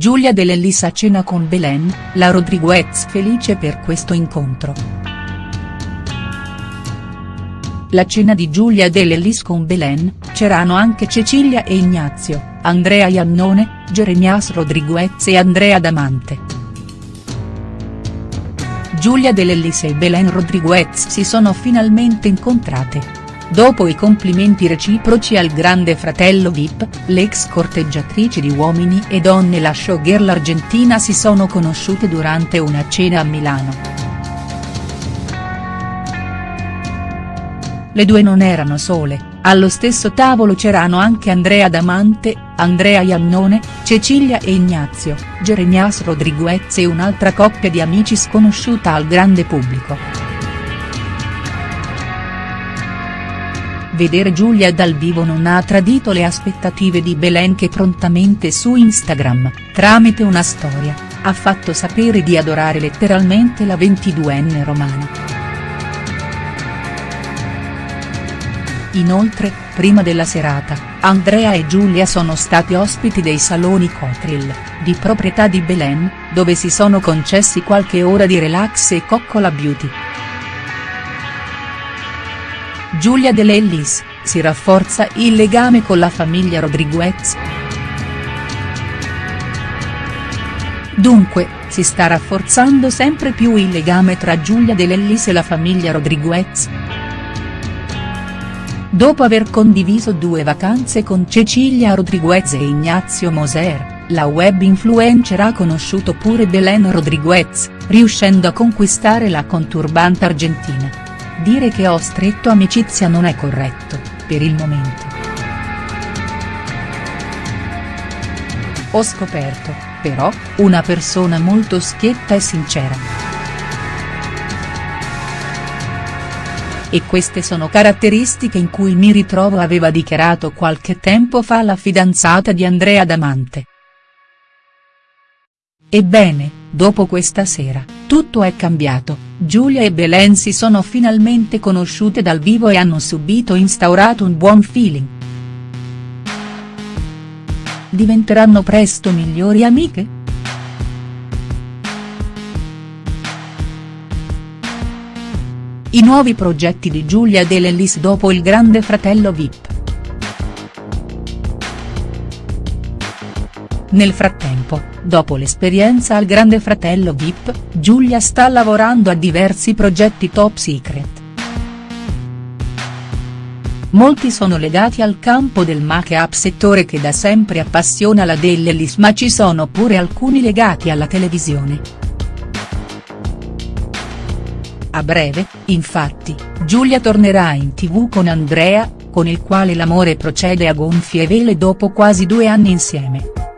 Giulia Dell'Ellis a cena con Belen, la Rodriguez felice per questo incontro. La cena di Giulia Dell'Ellis con Belen, c'erano anche Cecilia e Ignazio, Andrea Iannone, Jeremias Rodriguez e Andrea Damante. Giulia Dell'Ellis e Belen Rodriguez si sono finalmente incontrate. Dopo i complimenti reciproci al grande fratello Vip, le ex corteggiatrici di Uomini e Donne la showgirl argentina si sono conosciute durante una cena a Milano. Le due non erano sole, allo stesso tavolo c'erano anche Andrea Damante, Andrea Iannone, Cecilia e Ignazio, Jeremias Rodriguez e un'altra coppia di amici sconosciuta al grande pubblico. Vedere Giulia dal vivo non ha tradito le aspettative di Belen che prontamente su Instagram, tramite una storia, ha fatto sapere di adorare letteralmente la 22enne romana. Inoltre, prima della serata, Andrea e Giulia sono stati ospiti dei saloni Cotril, di proprietà di Belen, dove si sono concessi qualche ora di relax e coccola beauty. Giulia De Lellis, si rafforza il legame con la famiglia Rodriguez?. Dunque, si sta rafforzando sempre più il legame tra Giulia De Lellis e la famiglia Rodriguez?. Dopo aver condiviso due vacanze con Cecilia Rodriguez e Ignazio Moser, la web influencer ha conosciuto pure Belen Rodriguez, riuscendo a conquistare la conturbante argentina. Dire che ho stretto amicizia non è corretto, per il momento. Ho scoperto, però, una persona molto schietta e sincera. E queste sono caratteristiche in cui mi ritrovo aveva dichiarato qualche tempo fa la fidanzata di Andrea Damante. Ebbene, dopo questa sera, tutto è cambiato, Giulia e Belen si sono finalmente conosciute dal vivo e hanno subito instaurato un buon feeling. Diventeranno presto migliori amiche?. I nuovi progetti di Giulia Dell'Ellis dopo il grande fratello Vip. Nel frattempo, dopo l'esperienza al Grande Fratello Vip, Giulia sta lavorando a diversi progetti top secret. Molti sono legati al campo del make-up settore che da sempre appassiona la Dell'Ellis ma ci sono pure alcuni legati alla televisione. A breve, infatti, Giulia tornerà in tv con Andrea, con il quale l'amore procede a gonfie vele dopo quasi due anni insieme.